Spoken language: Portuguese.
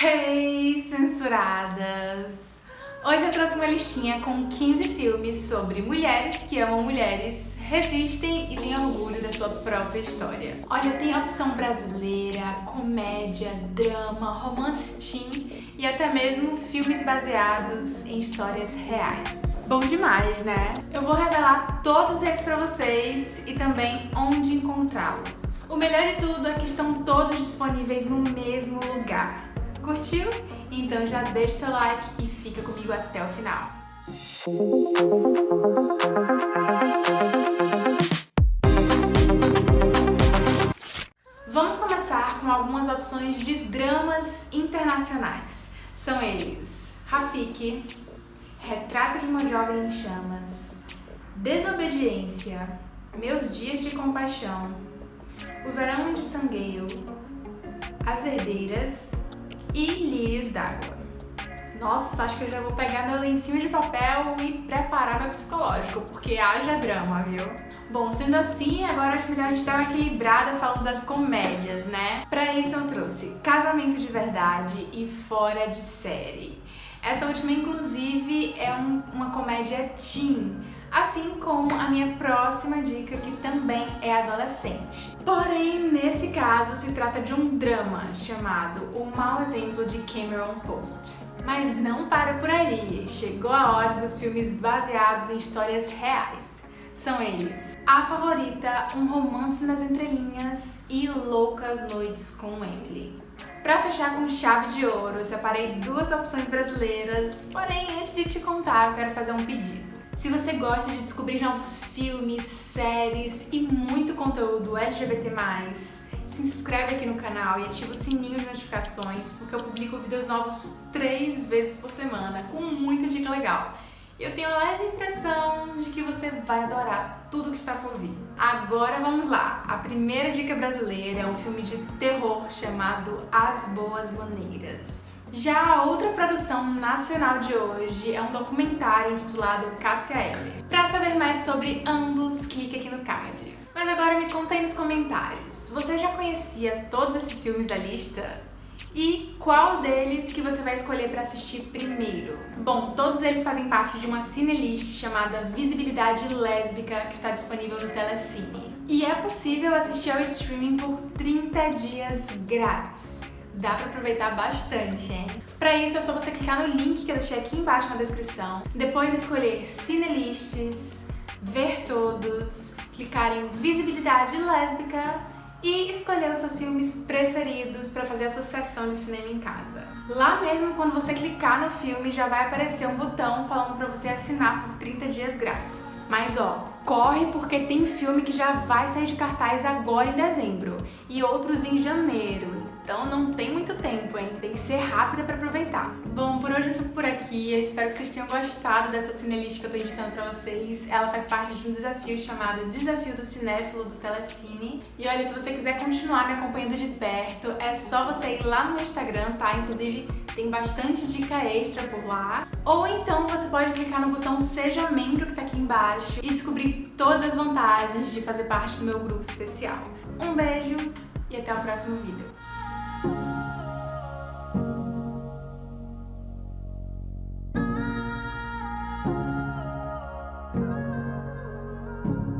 Hey, censuradas! Hoje eu trouxe uma listinha com 15 filmes sobre mulheres que amam mulheres, resistem e têm orgulho da sua própria história. Olha, tem opção brasileira, comédia, drama, romance teen e até mesmo filmes baseados em histórias reais. Bom demais, né? Eu vou revelar todos eles pra vocês e também onde encontrá-los. O melhor de tudo é que estão todos disponíveis no mesmo lugar. Curtiu? Então já deixa seu like e fica comigo até o final. Vamos começar com algumas opções de dramas internacionais. São eles Rafiki, Retrato de uma Jovem em Chamas, Desobediência, Meus Dias de Compaixão, O Verão de Sangueio, As Herdeiras e Lírios d'Água. Nossa, acho que eu já vou pegar meu lencinho de papel e preparar meu psicológico, porque haja drama, viu? Bom, sendo assim, agora acho melhor a gente dar uma equilibrada falando das comédias, né? Pra isso eu trouxe Casamento de Verdade e Fora de Série. Essa última, inclusive, é um, uma comédia teen, assim como a minha próxima dica, que também é adolescente. Porém, nesse caso, se trata de um drama chamado O Mau Exemplo de Cameron Post. Mas não para por aí, chegou a hora dos filmes baseados em histórias reais. São eles A Favorita, Um Romance nas Entrelinhas e Loucas Noites com Emily. Para fechar com chave de ouro, eu separei duas opções brasileiras, porém antes de te contar, eu quero fazer um pedido. Se você gosta de descobrir novos filmes, séries e muito conteúdo LGBT+, se inscreve aqui no canal e ativa o sininho de notificações, porque eu publico vídeos novos três vezes por semana, com muita dica legal. Eu tenho a leve impressão de que você vai adorar tudo que está por vir. Agora vamos lá! A primeira dica brasileira é um filme de terror chamado As Boas Maneiras. Já a outra produção nacional de hoje é um documentário intitulado Cássia Eller. Para saber mais sobre ambos, clique aqui no card. Mas agora me conta aí nos comentários, você já conhecia todos esses filmes da lista? E qual deles que você vai escolher para assistir primeiro? Bom, todos eles fazem parte de uma cinelist chamada Visibilidade Lésbica, que está disponível no Telecine. E é possível assistir ao streaming por 30 dias grátis. Dá pra aproveitar bastante, hein? Pra isso é só você clicar no link que eu deixei aqui embaixo na descrição, depois escolher Cinelists, ver todos, clicar em Visibilidade Lésbica e escolher os seus filmes preferidos para fazer a sua sessão de cinema em casa. Lá mesmo, quando você clicar no filme, já vai aparecer um botão falando para você assinar por 30 dias grátis. Mas ó, corre porque tem filme que já vai sair de cartaz agora em dezembro e outros em janeiro. Então não tem muito tempo, hein? Tem que ser rápida para aproveitar. Bom, por hoje eu fico por aqui. Eu espero que vocês tenham gostado dessa cinelist que eu tô indicando pra vocês. Ela faz parte de um desafio chamado Desafio do Cinéfilo do Telecine. E olha, se você quiser continuar me acompanhando de perto, é só você ir lá no Instagram, tá? Inclusive, tem bastante dica extra por lá. Ou então você pode clicar no botão Seja Membro que tá aqui embaixo e descobrir todas as vantagens de fazer parte do meu grupo especial. Um beijo e até o próximo vídeo. 好。